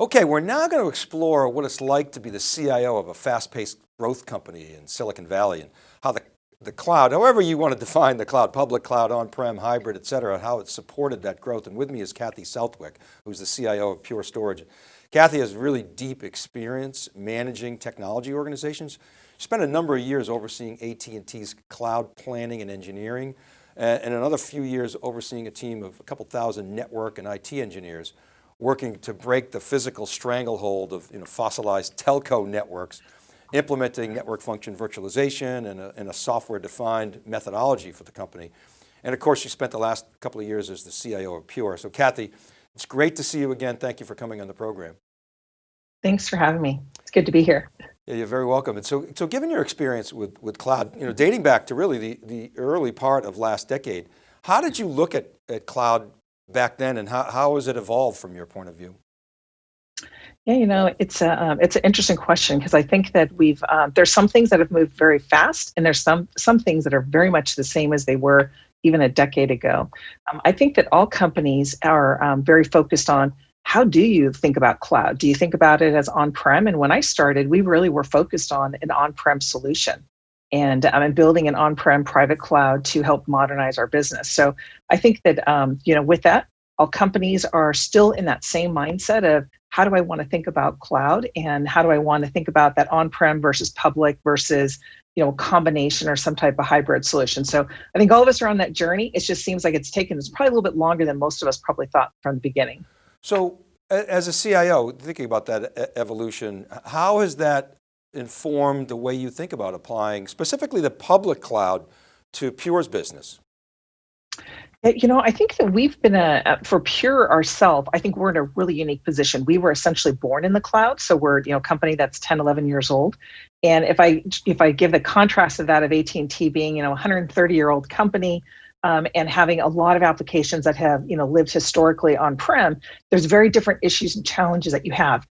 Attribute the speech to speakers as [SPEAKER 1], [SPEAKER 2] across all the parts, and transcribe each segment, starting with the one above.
[SPEAKER 1] Okay, we're now going to explore what it's like to be the CIO of a fast-paced growth company in Silicon Valley and how the, the cloud, however you want to define the cloud, public cloud, on-prem, hybrid, et cetera, how it supported that growth. And with me is Kathy Southwick, who's the CIO of Pure Storage. Kathy has really deep experience managing technology organizations. She spent a number of years overseeing AT&T's cloud planning and engineering, and another few years overseeing a team of a couple thousand network and IT engineers working to break the physical stranglehold of you know, fossilized telco networks, implementing network function virtualization and a, and a software defined methodology for the company. And of course, she spent the last couple of years as the CIO of Pure. So Kathy, it's great to see you again. Thank you for coming on the program.
[SPEAKER 2] Thanks for having me. It's good to be here.
[SPEAKER 1] Yeah, you're very welcome. And so, so given your experience with, with cloud, you know, dating back to really the, the early part of last decade, how did you look at, at cloud back then and how, how has it evolved from your point of view?
[SPEAKER 2] Yeah, you know, it's a um, it's an interesting question because I think that we've um, there's some things that have moved very fast, and there's some some things that are very much the same as they were even a decade ago. Um, I think that all companies are um, very focused on how do you think about cloud? Do you think about it as on-prem? And when I started, we really were focused on an on-prem solution and um, building an on-prem private cloud to help modernize our business. So I think that um, you know, with that, all companies are still in that same mindset of how do I want to think about cloud and how do I want to think about that on-prem versus public versus you know combination or some type of hybrid solution. So I think all of us are on that journey. It just seems like it's taken it's probably a little bit longer than most of us probably thought from the beginning.
[SPEAKER 1] So as a CIO, thinking about that evolution, how has that informed the way you think about applying specifically the public cloud to Pure's business?
[SPEAKER 2] You know, I think that we've been a, for Pure ourselves, I think we're in a really unique position. We were essentially born in the cloud. So we're, you know, a company that's 10, 11 years old. And if I, if I give the contrast of that of AT&T being, you know, a 130 year old company, um, and having a lot of applications that have you know lived historically on-prem, there's very different issues and challenges that you have.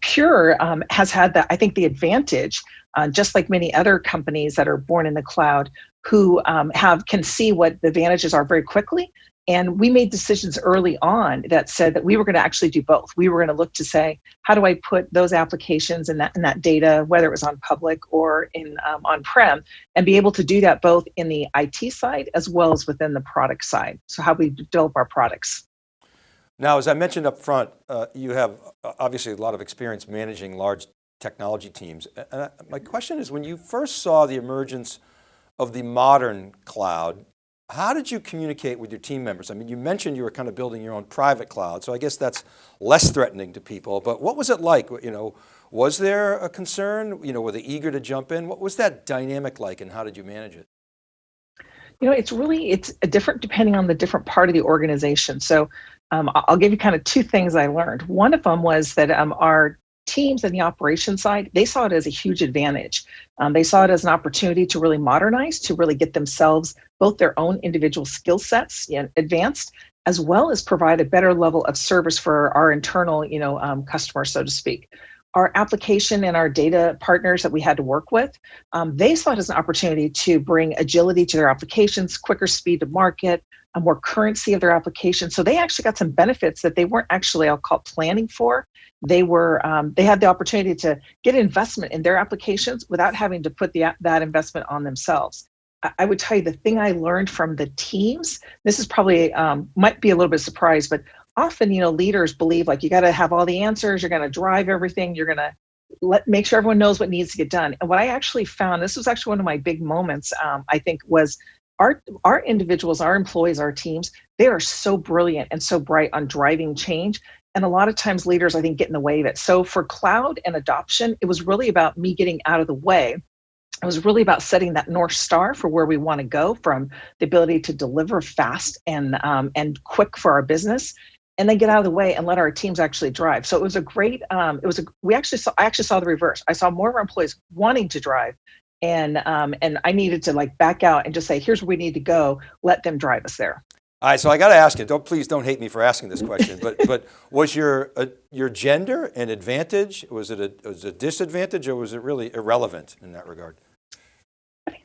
[SPEAKER 2] Pure um, has had that, I think, the advantage, uh, just like many other companies that are born in the cloud, who um, have can see what the advantages are very quickly. And we made decisions early on that said that we were going to actually do both. We were going to look to say, how do I put those applications and that, and that data, whether it was on public or in um, on-prem, and be able to do that both in the IT side as well as within the product side. So how we develop our products.
[SPEAKER 1] Now, as I mentioned up front, uh, you have uh, obviously a lot of experience managing large technology teams. And my question is, when you first saw the emergence of the modern cloud, how did you communicate with your team members? I mean, you mentioned you were kind of building your own private cloud, so I guess that's less threatening to people, but what was it like? You know, was there a concern? You know, were they eager to jump in? What was that dynamic like and how did you manage it?
[SPEAKER 2] You know, it's really, it's a different depending on the different part of the organization. So um, I'll give you kind of two things I learned. One of them was that um, our teams in the operation side, they saw it as a huge advantage. Um, they saw it as an opportunity to really modernize, to really get themselves both their own individual skill sets advanced, as well as provide a better level of service for our internal you know, um, customers, so to speak our application and our data partners that we had to work with, um, they saw it as an opportunity to bring agility to their applications, quicker speed to market, a more currency of their application. So they actually got some benefits that they weren't actually, I'll call planning for. They were, um, they had the opportunity to get investment in their applications without having to put the, that investment on themselves. I would tell you the thing I learned from the teams, this is probably, um, might be a little bit surprised, but often, you know, leaders believe like you got to have all the answers, you're going to drive everything, you're going to let make sure everyone knows what needs to get done. And what I actually found, this was actually one of my big moments, um, I think, was our our individuals, our employees, our teams, they are so brilliant and so bright on driving change. And a lot of times leaders, I think, get in the way of it. So for cloud and adoption, it was really about me getting out of the way. It was really about setting that North Star for where we want to go from the ability to deliver fast and, um, and quick for our business and then get out of the way and let our teams actually drive. So it was a great, um, it was a, we actually saw, I actually saw the reverse. I saw more of our employees wanting to drive and, um, and I needed to like back out and just say, here's where we need to go. Let them drive us there.
[SPEAKER 1] All right, so I got to ask you, don't, please don't hate me for asking this question, but, but was your, uh, your gender an advantage? Was it a, was it a disadvantage or was it really irrelevant in that regard?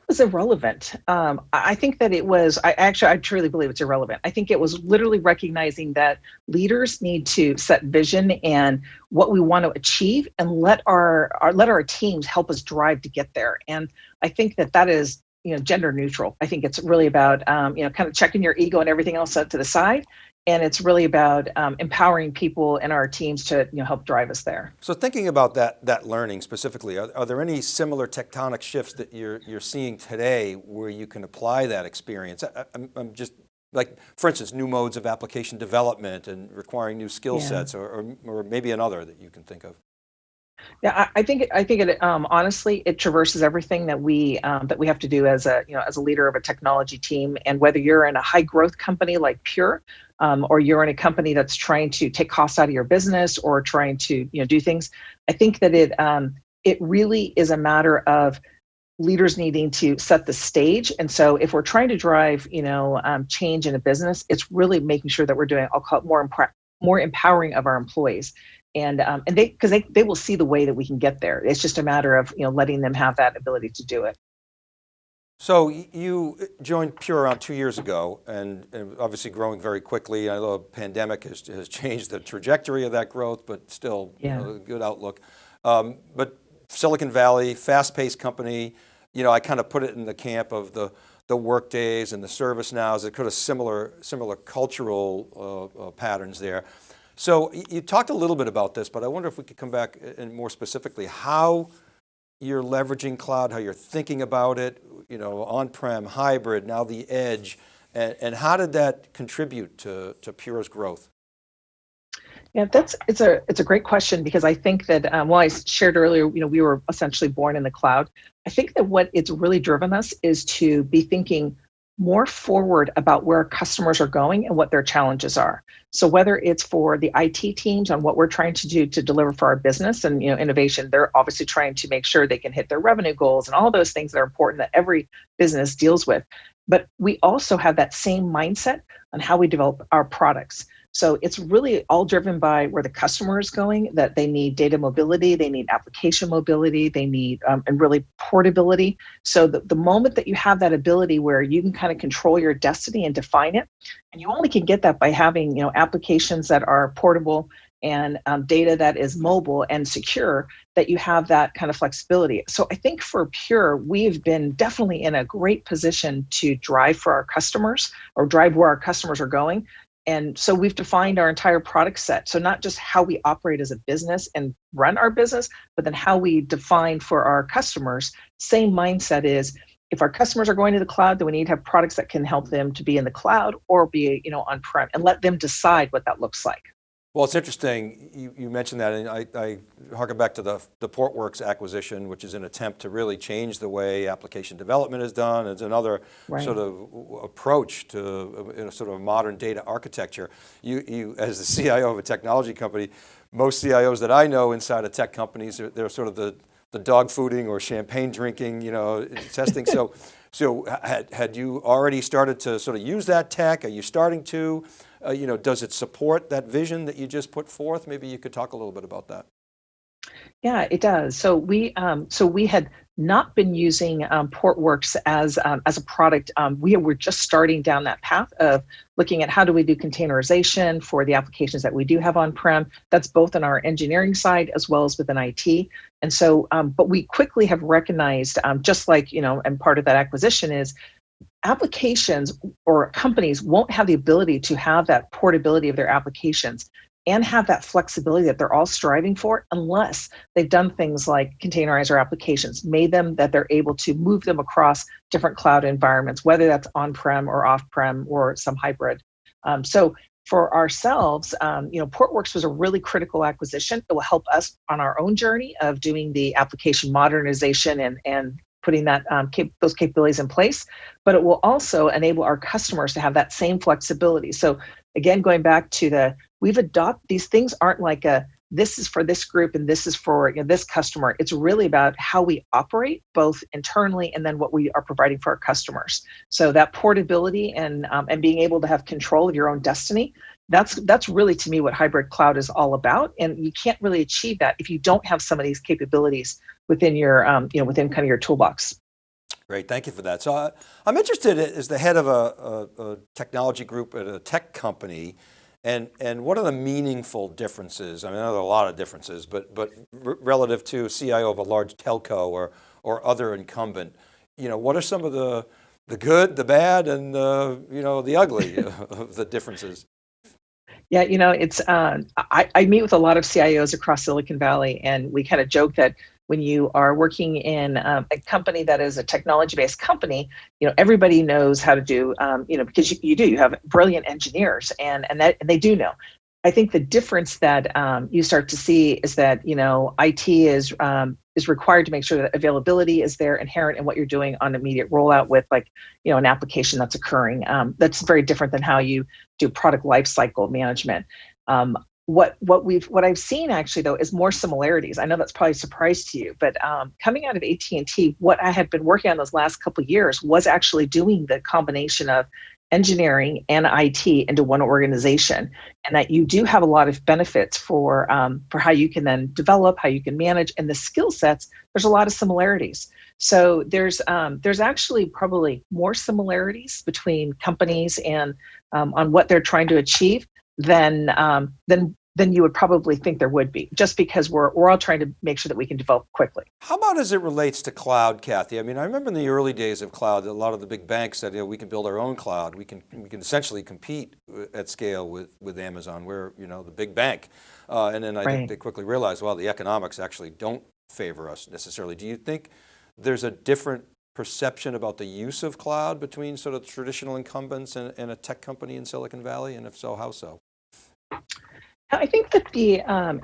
[SPEAKER 2] Was irrelevant. Um, I think that it was, I actually, I truly believe it's irrelevant. I think it was literally recognizing that leaders need to set vision and what we want to achieve and let our, our let our teams help us drive to get there. And I think that that is you know gender neutral. I think it's really about um, you know kind of checking your ego and everything else set to the side and it's really about um, empowering people in our teams to you know, help drive us there.
[SPEAKER 1] So thinking about that, that learning specifically, are, are, there any similar tectonic shifts that you're, you're seeing today where you can apply that experience? I, am just like, for instance, new modes of application development and requiring new skill yeah. sets or, or, or maybe another that you can think of.
[SPEAKER 2] Yeah, I, think I think it um, honestly it traverses everything that we um, that we have to do as a you know as a leader of a technology team. And whether you're in a high growth company like Pure, um, or you're in a company that's trying to take costs out of your business or trying to you know do things, I think that it um, it really is a matter of leaders needing to set the stage. And so if we're trying to drive you know um, change in a business, it's really making sure that we're doing I'll call it more more empowering of our employees and um, and they because they, they will see the way that we can get there it's just a matter of you know letting them have that ability to do it
[SPEAKER 1] so you joined Pure around two years ago and, and obviously growing very quickly. I know the pandemic has, has, changed the trajectory of that growth, but still yeah. you know, good outlook. Um, but Silicon Valley, fast-paced company, you know, I kind of put it in the camp of the, the Workdays and the ServiceNows, it could have similar, similar cultural uh, uh, patterns there. So you talked a little bit about this, but I wonder if we could come back and more specifically, how you're leveraging cloud, how you're thinking about it, you know, on-prem, hybrid, now the edge, and, and how did that contribute to, to Pure's growth?
[SPEAKER 2] Yeah, that's it's a it's a great question because I think that um, well I shared earlier, you know, we were essentially born in the cloud. I think that what it's really driven us is to be thinking more forward about where customers are going and what their challenges are. So whether it's for the IT teams on what we're trying to do to deliver for our business and you know innovation, they're obviously trying to make sure they can hit their revenue goals and all those things that are important that every business deals with. But we also have that same mindset on how we develop our products. So it's really all driven by where the customer is going, that they need data mobility, they need application mobility, they need, um, and really portability. So the, the moment that you have that ability where you can kind of control your destiny and define it, and you only can get that by having, you know, applications that are portable and um, data that is mobile and secure, that you have that kind of flexibility. So I think for Pure, we've been definitely in a great position to drive for our customers or drive where our customers are going and so we've defined our entire product set. So not just how we operate as a business and run our business, but then how we define for our customers. Same mindset is if our customers are going to the cloud, then we need to have products that can help them to be in the cloud or be, you know, on-prem and let them decide what that looks like.
[SPEAKER 1] Well, it's interesting, you, you mentioned that, and I, I harken back to the, the Portworx acquisition, which is an attempt to really change the way application development is done. It's another right. sort of approach to a, sort of modern data architecture. You, you, as the CIO of a technology company, most CIOs that I know inside of tech companies, they're, they're sort of the, the dog fooding or champagne drinking, you know, testing. so, so had, had you already started to sort of use that tech? Are you starting to? Uh, you know, does it support that vision that you just put forth? Maybe you could talk a little bit about that.
[SPEAKER 2] Yeah, it does. So we um, so we had not been using um, Portworx as um, as a product. Um, we were just starting down that path of looking at how do we do containerization for the applications that we do have on prem. That's both on our engineering side as well as within IT. And so, um, but we quickly have recognized, um, just like you know, and part of that acquisition is applications or companies won't have the ability to have that portability of their applications and have that flexibility that they're all striving for unless they've done things like containerize our applications, made them that they're able to move them across different cloud environments, whether that's on-prem or off-prem or some hybrid. Um, so for ourselves, um, you know, Portworx was a really critical acquisition. It will help us on our own journey of doing the application modernization and, and putting that um, cap those capabilities in place, but it will also enable our customers to have that same flexibility. So again, going back to the, we've adopted, these things aren't like a, this is for this group and this is for you know, this customer. It's really about how we operate both internally and then what we are providing for our customers. So that portability and, um, and being able to have control of your own destiny, that's, that's really to me what hybrid cloud is all about. And you can't really achieve that if you don't have some of these capabilities within your, um, you know, within kind of your toolbox.
[SPEAKER 1] Great, thank you for that. So I, I'm interested as the head of a, a, a technology group at a tech company, and, and what are the meaningful differences? I mean, there are a lot of differences, but, but relative to CIO of a large telco or, or other incumbent, you know, what are some of the, the good, the bad, and the, you know, the ugly of the differences?
[SPEAKER 2] Yeah, you know, it's, uh, I, I meet with a lot of CIOs across Silicon Valley, and we kind of joke that when you are working in um, a company that is a technology-based company, you know everybody knows how to do, um, you know, because you, you do. You have brilliant engineers, and and that and they do know. I think the difference that um, you start to see is that you know IT is um, is required to make sure that availability is there inherent in what you're doing on immediate rollout with like you know an application that's occurring. Um, that's very different than how you do product lifecycle management. What what we've what I've seen actually though is more similarities. I know that's probably a surprise to you, but um, coming out of AT and T, what I had been working on those last couple years was actually doing the combination of engineering and IT into one organization, and that you do have a lot of benefits for um, for how you can then develop, how you can manage, and the skill sets. There's a lot of similarities. So there's um, there's actually probably more similarities between companies and um, on what they're trying to achieve than um, than than you would probably think there would be, just because we're, we're all trying to make sure that we can develop quickly.
[SPEAKER 1] How about as it relates to cloud, Kathy? I mean, I remember in the early days of cloud, a lot of the big banks said, you know, we can build our own cloud. We can, we can essentially compete at scale with, with Amazon. We're, you know, the big bank. Uh, and then I right. think they quickly realized, well, the economics actually don't favor us necessarily. Do you think there's a different perception about the use of cloud between sort of traditional incumbents and, and a tech company in Silicon Valley? And if so, how so?
[SPEAKER 2] I think that the um,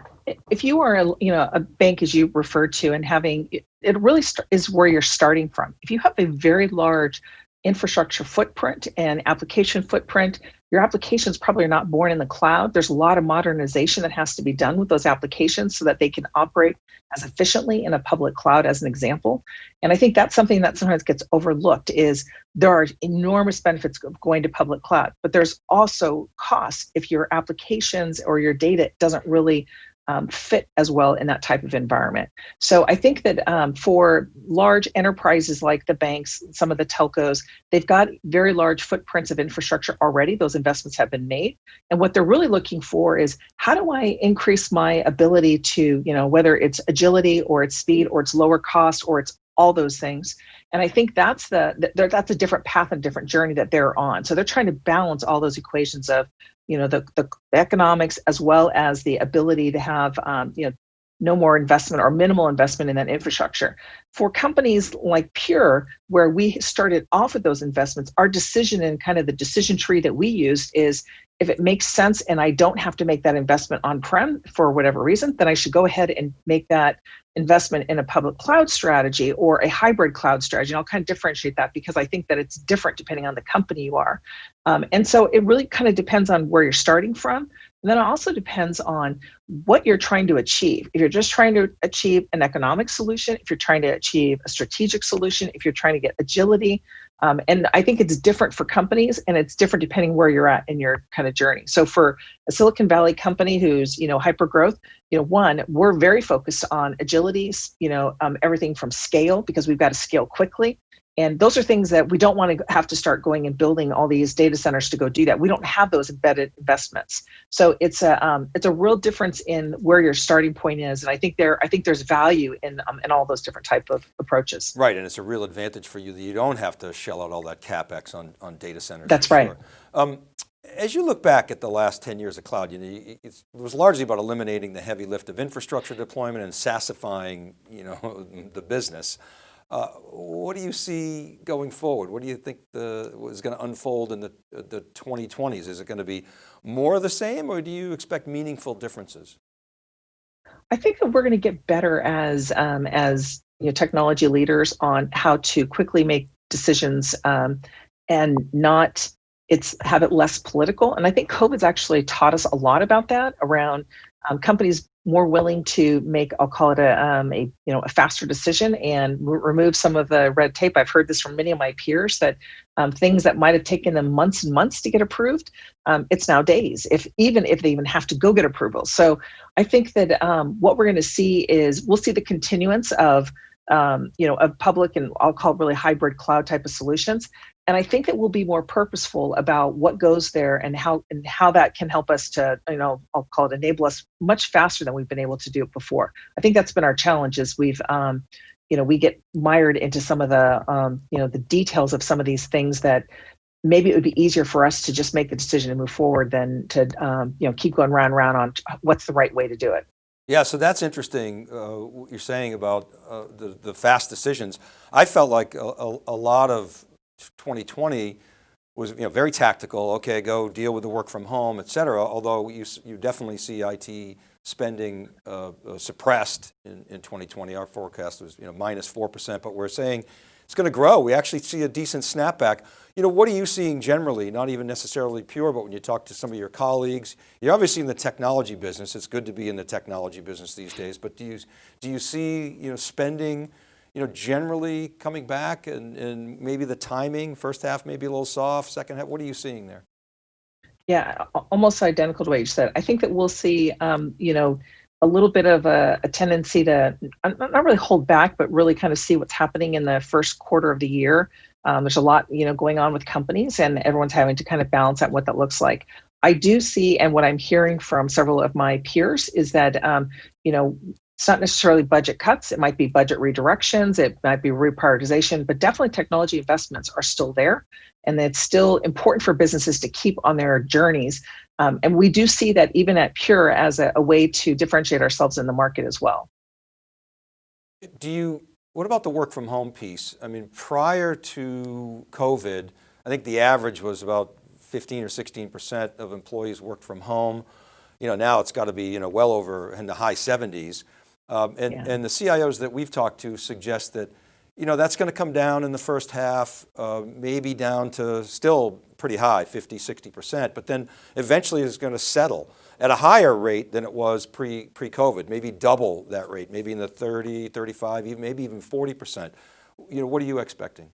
[SPEAKER 2] if you are a, you know a bank as you referred to and having it really is where you're starting from. If you have a very large infrastructure footprint and application footprint, your applications probably are not born in the cloud. There's a lot of modernization that has to be done with those applications so that they can operate as efficiently in a public cloud as an example. And I think that's something that sometimes gets overlooked is there are enormous benefits of going to public cloud, but there's also costs if your applications or your data doesn't really um, fit as well in that type of environment. So I think that um, for large enterprises like the banks, some of the telcos, they've got very large footprints of infrastructure already. Those investments have been made. And what they're really looking for is how do I increase my ability to, you know, whether it's agility or it's speed or it's lower cost or it's all those things. And I think that's the that's a different path and different journey that they're on. So they're trying to balance all those equations of you know the, the economics as well as the ability to have um, you know no more investment or minimal investment in that infrastructure. For companies like Pure, where we started off with those investments, our decision and kind of the decision tree that we used is if it makes sense and I don't have to make that investment on-prem for whatever reason, then I should go ahead and make that investment in a public cloud strategy or a hybrid cloud strategy. And I'll kind of differentiate that because I think that it's different depending on the company you are. Um, and so it really kind of depends on where you're starting from. And then it also depends on what you're trying to achieve. If you're just trying to achieve an economic solution, if you're trying to achieve a strategic solution, if you're trying to get agility, um, and I think it's different for companies and it's different depending where you're at in your kind of journey. So for a Silicon Valley company who's, you know, hyper growth, you know, one, we're very focused on agility, you know, um, everything from scale because we've got to scale quickly. And those are things that we don't want to have to start going and building all these data centers to go do that. We don't have those embedded investments. So it's a um, it's a real difference in where your starting point is. And I think there I think there's value in um, in all those different type of approaches.
[SPEAKER 1] Right, and it's a real advantage for you that you don't have to shell out all that capex on on data centers.
[SPEAKER 2] That's right. Sure. Um,
[SPEAKER 1] as you look back at the last 10 years of cloud, you know, it was largely about eliminating the heavy lift of infrastructure deployment and SaaSifying, you know, the business. Uh, what do you see going forward? What do you think the, is going to unfold in the, the 2020s? Is it going to be more of the same or do you expect meaningful differences?
[SPEAKER 2] I think that we're going to get better as, um, as you know, technology leaders on how to quickly make decisions um, and not it's have it less political. And I think COVID's actually taught us a lot about that around um, companies more willing to make I'll call it a, um, a you know a faster decision and remove some of the red tape. I've heard this from many of my peers that um, things that might have taken them months and months to get approved, um, it's now days. If even if they even have to go get approval. So I think that um, what we're going to see is we'll see the continuance of um, you know, of public and I'll call really hybrid cloud type of solutions. And I think that we'll be more purposeful about what goes there and how and how that can help us to, you know, I'll call it enable us much faster than we've been able to do it before. I think that's been our challenge is we've um, you know, we get mired into some of the um, you know, the details of some of these things that maybe it would be easier for us to just make the decision and move forward than to um, you know keep going round and round on what's the right way to do it.
[SPEAKER 1] Yeah, so that's interesting, uh, what you're saying about uh, the, the fast decisions. I felt like a, a, a, lot of 2020 was you know, very tactical, okay, go deal with the work from home, et cetera, although you, you definitely see IT spending uh, uh, suppressed in, in 2020. Our forecast was you know, minus 4%, but we're saying it's going to grow. We actually see a decent snapback. You know, what are you seeing generally? Not even necessarily pure, but when you talk to some of your colleagues, you're obviously in the technology business. It's good to be in the technology business these days, but do you, do you see, you know, spending, you know, generally coming back and, and maybe the timing, first half maybe a little soft, second half, what are you seeing there?
[SPEAKER 2] Yeah, almost identical to what you said. I think that we'll see, um, you know, a little bit of a, a, tendency to not really hold back, but really kind of see what's happening in the first quarter of the year. Um, there's a lot, you know, going on with companies, and everyone's having to kind of balance out what that looks like. I do see, and what I'm hearing from several of my peers is that, um, you know, it's not necessarily budget cuts. It might be budget redirections. It might be reprioritization, but definitely technology investments are still there. And it's still important for businesses to keep on their journeys um, and we do see that even at Pure as a, a way to differentiate ourselves in the market as well.
[SPEAKER 1] Do you, what about the work from home piece? I mean, prior to COVID, I think the average was about 15 or 16% of employees worked from home. You know, now it's got to be, you know, well over in the high 70s. Um, and, yeah. and the CIOs that we've talked to suggest that, you know, that's going to come down in the first half, uh, maybe down to still pretty high, 50, 60%, but then eventually it's going to settle at a higher rate than it was pre, pre-COVID, maybe double that rate, maybe in the 30, 35, even, maybe even 40%. You know, what are you expecting?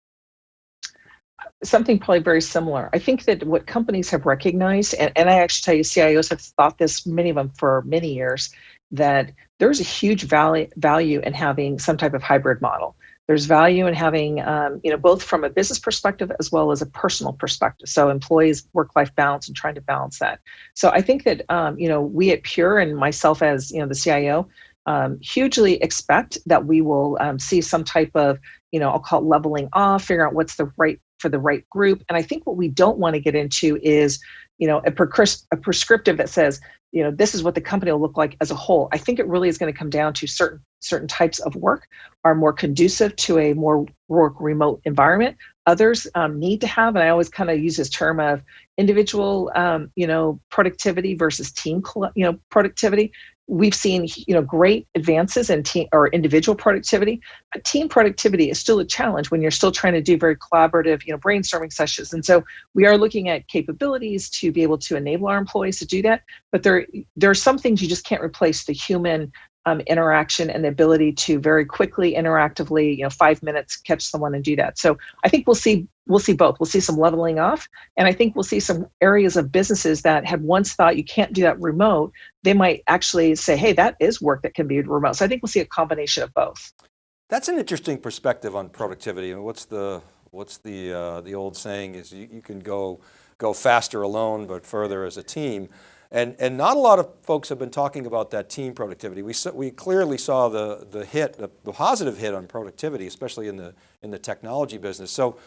[SPEAKER 2] Something probably very similar. I think that what companies have recognized, and, and I actually tell you, CIOs have thought this, many of them for many years, that there's a huge value, value in having some type of hybrid model there's value in having, um, you know, both from a business perspective as well as a personal perspective. So employees work-life balance and trying to balance that. So I think that, um, you know, we at Pure and myself as, you know, the CIO, um, hugely expect that we will um, see some type of, you know, I'll call it leveling off, figure out what's the right for the right group. And I think what we don't want to get into is, you know, a, prescri- a prescriptive that says, you know, this is what the company will look like as a whole. I think it really is going to come down to certain certain types of work are more conducive to a more work remote environment. Others um, need to have, and I always kind of use this term of individual, um, you know, productivity versus team, you know, productivity we've seen you know great advances in team or individual productivity but team productivity is still a challenge when you're still trying to do very collaborative you know brainstorming sessions. And so we are looking at capabilities to be able to enable our employees to do that but there there are some things you just can't replace the human um, interaction and the ability to very quickly interactively you know five minutes catch someone and do that. So i think we'll see we'll see both. We'll see some leveling off and i think we'll see some areas of businesses that had once thought you can't do that remote they might actually say hey that is work that can be remote. So i think we'll see a combination of both.
[SPEAKER 1] That's an interesting perspective on productivity. And what's the what's the uh, the old saying is you, you can go go faster alone but further as a team. And, and not a lot of folks have been talking about that team productivity. We, we clearly saw the, the hit, the, the positive hit on productivity, especially in the, in the technology business. So,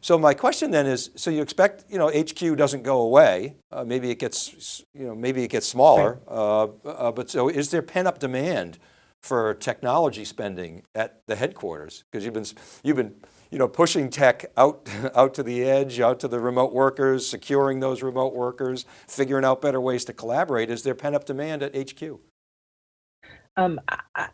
[SPEAKER 1] so my question then is, so you expect, you know, HQ doesn't go away. Uh, maybe it gets, you know, maybe it gets smaller. Uh, uh, but so is there pent up demand for technology spending at the headquarters? Because you've been, you've been you know, pushing tech out, out to the edge, out to the remote workers, securing those remote workers, figuring out better ways to collaborate. Is there pent up demand at HQ?
[SPEAKER 2] Um,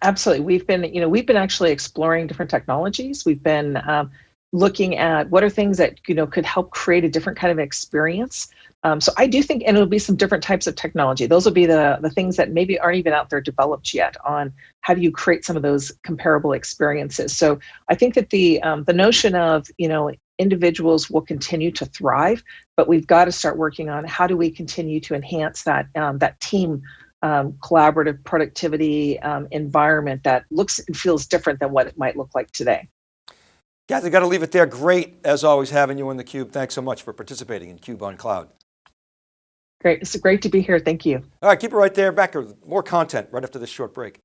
[SPEAKER 2] absolutely. We've been, you know, we've been actually exploring different technologies. We've been um, looking at what are things that, you know, could help create a different kind of experience. Um, so I do think, and it'll be some different types of technology. Those will be the, the things that maybe aren't even out there developed yet on how do you create some of those comparable experiences. So I think that the um, the notion of you know individuals will continue to thrive, but we've got to start working on how do we continue to enhance that um, that team um, collaborative productivity um, environment that looks and feels different than what it might look like today.
[SPEAKER 1] Kathy, got to leave it there. Great, as always, having you in theCUBE. Thanks so much for participating in CUBE on Cloud.
[SPEAKER 2] Great, it's great to be here, thank you.
[SPEAKER 1] All right, keep it right there. Back with more content right after this short break.